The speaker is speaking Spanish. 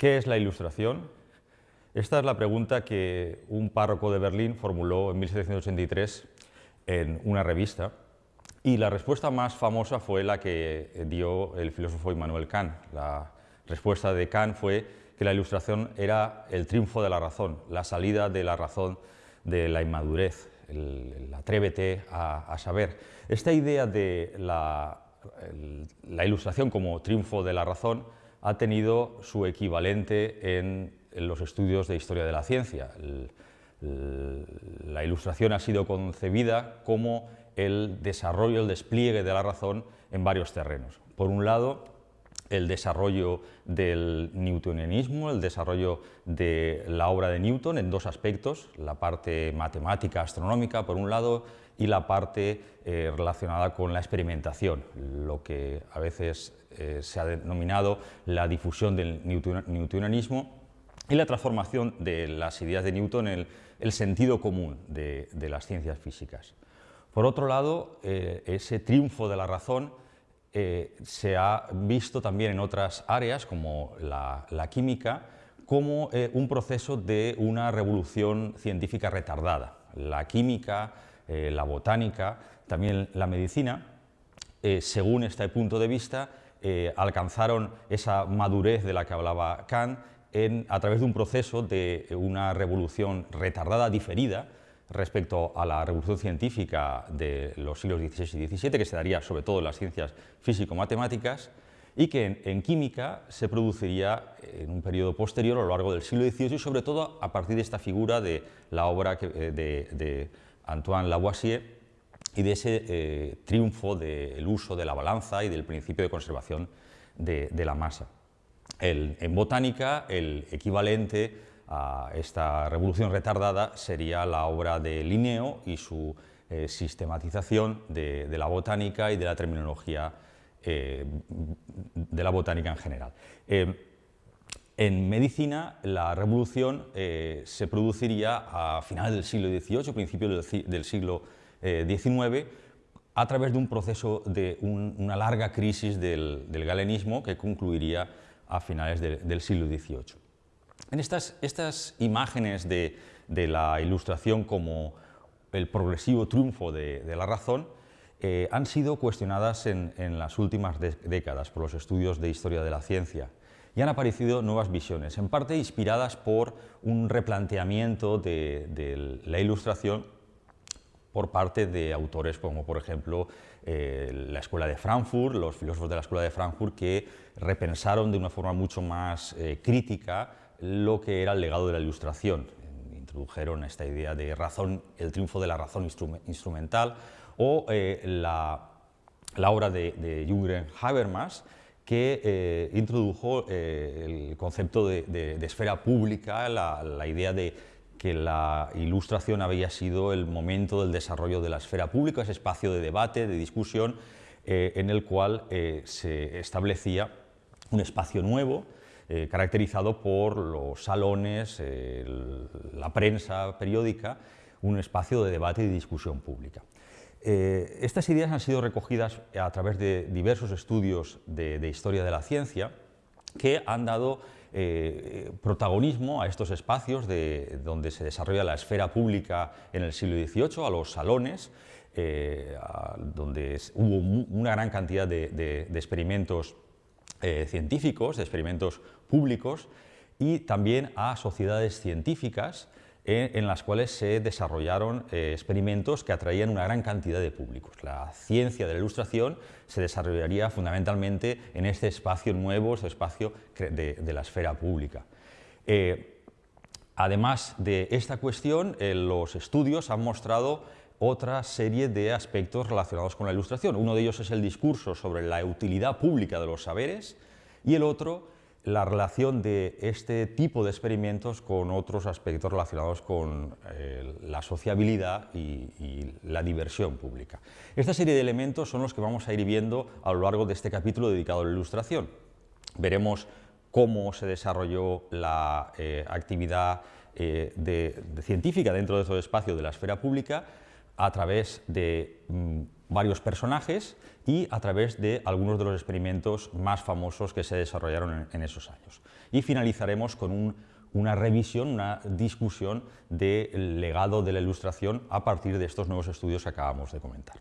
¿Qué es la ilustración? Esta es la pregunta que un párroco de Berlín formuló en 1783 en una revista y la respuesta más famosa fue la que dio el filósofo Immanuel Kant. La respuesta de Kant fue que la ilustración era el triunfo de la razón, la salida de la razón de la inmadurez, el, atrévete a, saber. Esta idea de la, ilustración como triunfo de la razón ha tenido su equivalente en, los estudios de historia de la ciencia. la ilustración ha sido concebida como el desarrollo, el despliegue de la razón en varios terrenos. Por un lado, el desarrollo del newtonianismo, el desarrollo de la obra de Newton en dos aspectos, la parte matemática, astronómica, por un lado, y la parte eh, relacionada con la experimentación, lo que a veces eh, se ha denominado la difusión del newtonianismo y la transformación de las ideas de Newton en el, sentido común de las ciencias físicas. Por otro lado, eh, ese triunfo de la razón eh, se ha visto también en otras áreas, como la, química, como eh, un proceso de una revolución científica retardada. La química, la botánica, también la medicina, según este punto de vista, alcanzaron esa madurez de la que hablaba Kant a través de un proceso de una revolución retardada, diferida, respecto a la revolución científica de los siglos XVI y XVII, que se daría sobre todo en las ciencias físico-matemáticas, y que en, química se produciría en un periodo posterior a lo largo del siglo XVIII y sobre todo a partir de esta figura de la obra eh, de, Antoine Lavoisier y de ese eh, triunfo del uso de la balanza y del principio de conservación de, la masa. en botánica, el equivalente a esta revolución retardada sería la obra de Linneo y su eh, sistematización de, la botánica y de la terminología eh, de la botánica en general. Eh, en medicina, la revolución se produciría a finales del siglo XVIII, principios del, siglo XIX, a través de un proceso de una larga crisis del, galenismo que concluiría a finales del siglo XVIII. En estas, imágenes de, la ilustración como el progresivo triunfo de, la razón eh, han sido cuestionadas en, las últimas décadas por los estudios de historia de la ciencia y han aparecido nuevas visiones, en parte inspiradas por un replanteamiento de, la ilustración por parte de autores como por ejemplo eh, la Escuela de Frankfurt, los filósofos de la Escuela de Frankfurt que repensaron de una forma mucho más eh, crítica lo que era el legado de la Ilustración. Introdujeron esta idea de razón, el triunfo de la razón instrumental o eh, la, obra de, de Jürgen Habermas, que eh, introdujo eh, el concepto de, esfera pública, la, idea de que la ilustración había sido el momento del desarrollo de la esfera pública, ese espacio de debate, de discusión, en el cual se establecía un espacio nuevo, eh, caracterizado por los salones, la prensa periódica, un espacio de debate y discusión pública. Eh, estas ideas han sido recogidas a través de diversos estudios de, historia de la ciencia que han dado eh, protagonismo a estos espacios de, donde se desarrolla la esfera pública en el siglo XVIII, a los salones, donde hubo una gran cantidad de experimentos eh, científicos, de experimentos públicos y también a sociedades científicas eh, en las cuales se desarrollaron eh, experimentos que atraían una gran cantidad de públicos. La ciencia de la ilustración se desarrollaría fundamentalmente en este espacio nuevo, este espacio de, la esfera pública. además de esta cuestión, los estudios han mostrado otra serie de aspectos relacionados con la ilustración. Uno de ellos es el discurso sobre la utilidad pública de los saberes y el otro la relación de este tipo de experimentos con otros aspectos relacionados con eh, la sociabilidad y, la diversión pública. Esta serie de elementos son los que vamos a ir viendo a lo largo de este capítulo dedicado a la ilustración. Veremos cómo se desarrolló la eh, actividad eh, científica dentro de ese espacio de la esfera pública, a través de mm, varios personajes y a través de algunos de los experimentos más famosos que se desarrollaron en, esos años. Y finalizaremos con una revisión, una discusión del legado de la ilustración a partir de estos nuevos estudios que acabamos de comentar.